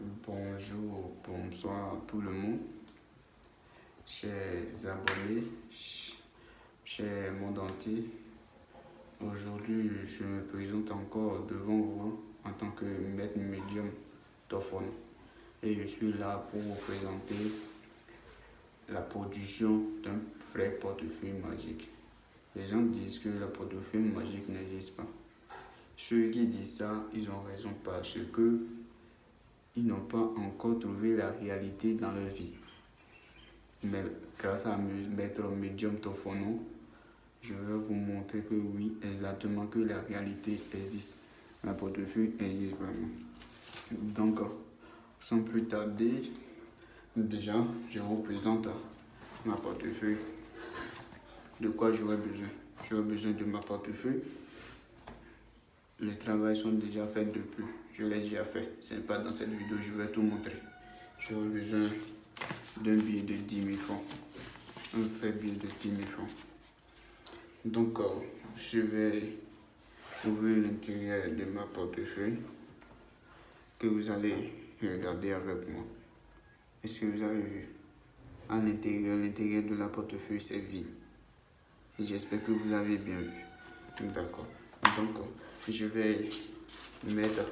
Bonjour, bonsoir tout le monde, chers abonnés, chers entier. Aujourd'hui, je me présente encore devant vous en tant que maître médium Tophone et je suis là pour vous présenter la production d'un vrai portefeuille magique. Les gens disent que le portefeuille magique n'existe pas. Ceux qui disent ça, ils ont raison parce que ils n'ont pas encore trouvé la réalité dans leur vie. Mais grâce à Maître Medium Tofono, je vais vous montrer que oui, exactement, que la réalité existe. La portefeuille existe vraiment. Donc, sans plus tarder, déjà, je vous présente ma portefeuille. De quoi j'aurais besoin? J'aurais besoin de ma portefeuille. Les travaux sont déjà faits depuis. Je l'ai déjà fait. C'est pas dans cette vidéo, je vais tout montrer. J'aurais besoin d'un billet de 10 000 francs. Un fait billet de 10 000 francs. Donc, euh, je vais ouvrir l'intérieur de ma portefeuille que vous allez regarder avec moi. Est-ce que vous avez vu? À l'intérieur, l'intérieur de la portefeuille, c'est vide. J'espère que vous avez bien vu. D'accord. Donc, euh, je vais mettre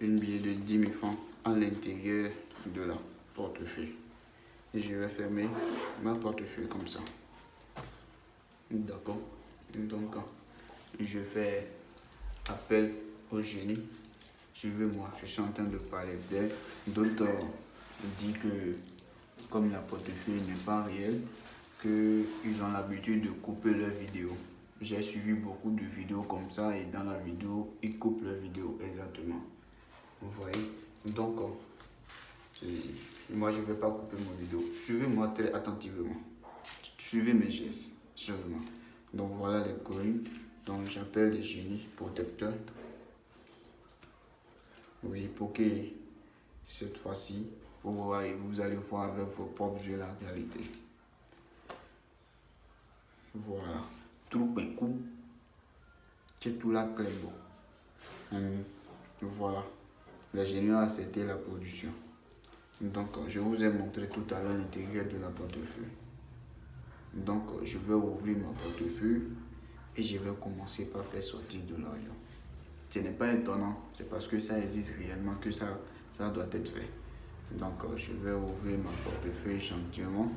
une billet de 10 000 francs à l'intérieur de la portefeuille. Et je vais fermer ma portefeuille comme ça. D'accord Donc, je fais appel au génie. Suivez-moi, je suis en train de parler d'elle. D'autres disent que, comme la portefeuille n'est pas réelle, qu'ils ont l'habitude de couper leurs vidéos. J'ai suivi beaucoup de vidéos comme ça et dans la vidéo, ils coupent leurs vidéos exactement. Vous voyez? Donc, moi, je ne vais pas couper mon vidéo. Suivez-moi très attentivement. Suivez mes gestes, seulement. Donc, voilà les colines. Donc, j'appelle les génies protecteurs. Oui, pour que cette fois-ci, vous, vous allez voir avec vos propres yeux la réalité. Voilà. Coup. C'est tout la clé. Voilà. Le génie a accepté la production. Donc, je vous ai montré tout à l'heure l'intérieur de la portefeuille. Donc, je vais ouvrir ma portefeuille et je vais commencer par faire sortir de l'argent. Ce n'est pas étonnant, c'est parce que ça existe réellement que ça, ça doit être fait. Donc, je vais ouvrir ma portefeuille gentiment.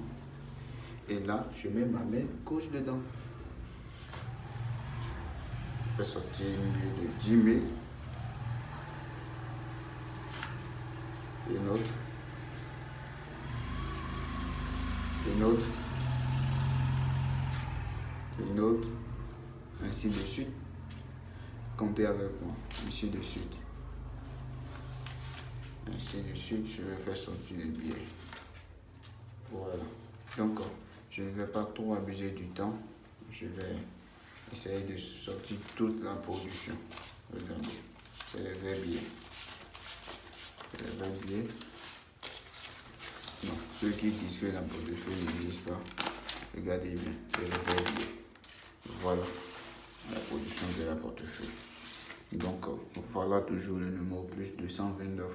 Et là, je mets ma main gauche dedans. Je fais sortir une de 10 000. Une autre. Une autre. Une autre. Ainsi de suite. Comptez avec moi. Ainsi de suite. Ainsi de suite, je vais faire sortir les billets. Voilà. Donc, je ne vais pas trop abuser du temps. Je vais essayer de sortir toute la production. Regardez, c'est vrais billets. C'est vrais billets. Non, ceux qui disent que la portefeuille n'existe pas, regardez bien, c'est vrais billets. Voilà la production de la portefeuille. Donc, voilà toujours le numéro plus 229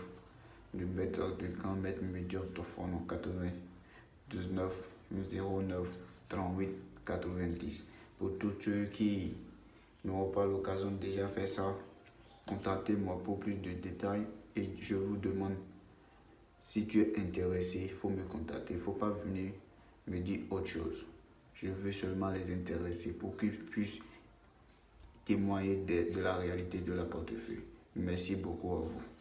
du méthode de grand maître médium en 99 09 38 90. Pour tous ceux qui n'ont pas l'occasion de déjà faire ça, contactez-moi pour plus de détails et je vous demande si tu es intéressé, il faut me contacter. Il ne faut pas venir me dire autre chose. Je veux seulement les intéresser pour qu'ils puissent témoigner de, de la réalité de la portefeuille. Merci beaucoup à vous.